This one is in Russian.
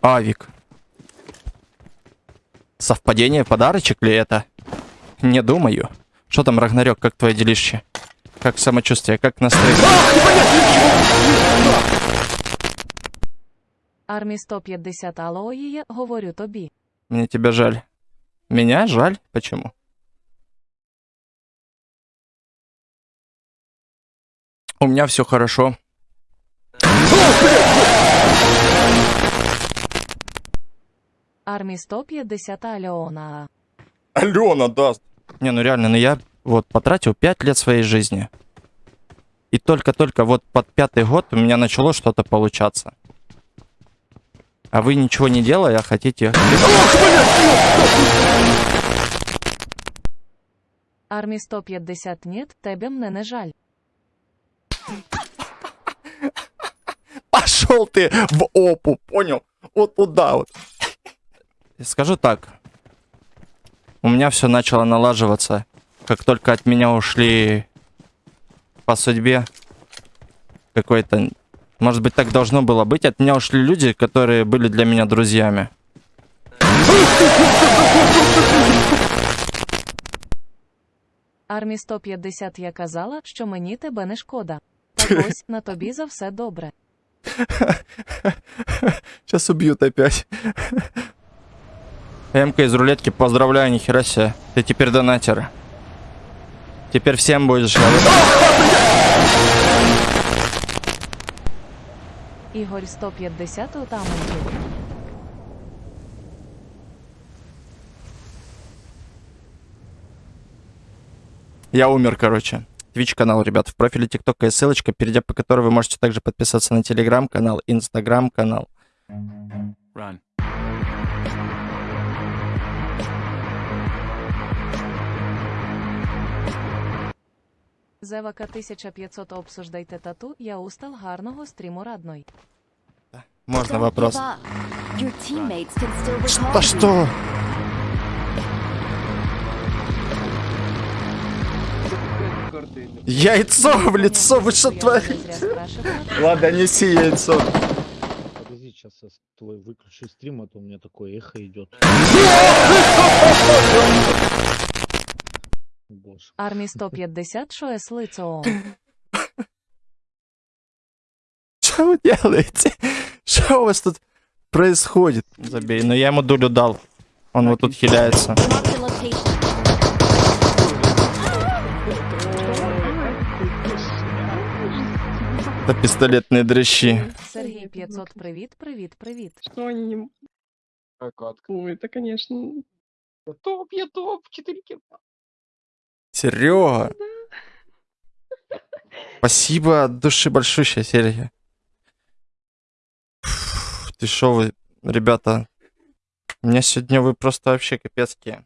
Авик. Совпадение, подарочек ли это? Не думаю. Что там, Рагнарёк, как твое делище? Как самочувствие, как настроение? Армі 150 алоїє, говорю тобі. Мне тебя жаль. Меня жаль? Почему? У меня все хорошо. Армі 150 Альона. Алена даст. Не, ну реально, ну я вот потратил 5 лет своей жизни. И только-только вот под пятый год у меня начало что-то получаться. А вы ничего не делая, а хотите... Армі 150 нет, тебе мне не жаль. Пошел ты в опу, понял? Вот туда вот. Скажу так. У меня все начало налаживаться, как только от меня ушли по судьбе какой-то... Может быть, так должно было быть. От меня ушли люди, которые были для меня друзьями. Армі 150 я казала, що мені тебе не шкода. Так ось на тобі за все добре. Сейчас убьют опять. МК из рулетки, поздравляю, нихера себе. Ты теперь донатер. Теперь всем будешь говорить. Ігор 150 у тамонті. Я умер, короче. Twitch канал, ребят, в профиле ТикТока есть ссылочка, перейдя по которой вы можете также подписаться на Телеграм канал, Инстаграм канал. Run. Зевака 1500 обсуждайте тату, я устал гарного стріму радной. Можно вопрос? you. что? Яйцо в лицо, вы что творите? Ладно, неси яйцо. Подожди, сейчас я твой выключу стрим, а то у меня такое эхо идет. Боже. Армі 150 що ес лицо. Что вы делаете? Что у вас тут происходит? Забей, но я ему дулю дал. Он вот тут хиляется. Mark the location. Это пистолетные дрыщи. Сергій 500 привіт, привіт, привіт. Что они не... Ой, это, конечно... Топ, я топ, 4 кило. Серега. Спасибо от души большущая, Серега. Ты шо вы, ребята? У меня сегодня вы просто вообще капецкие.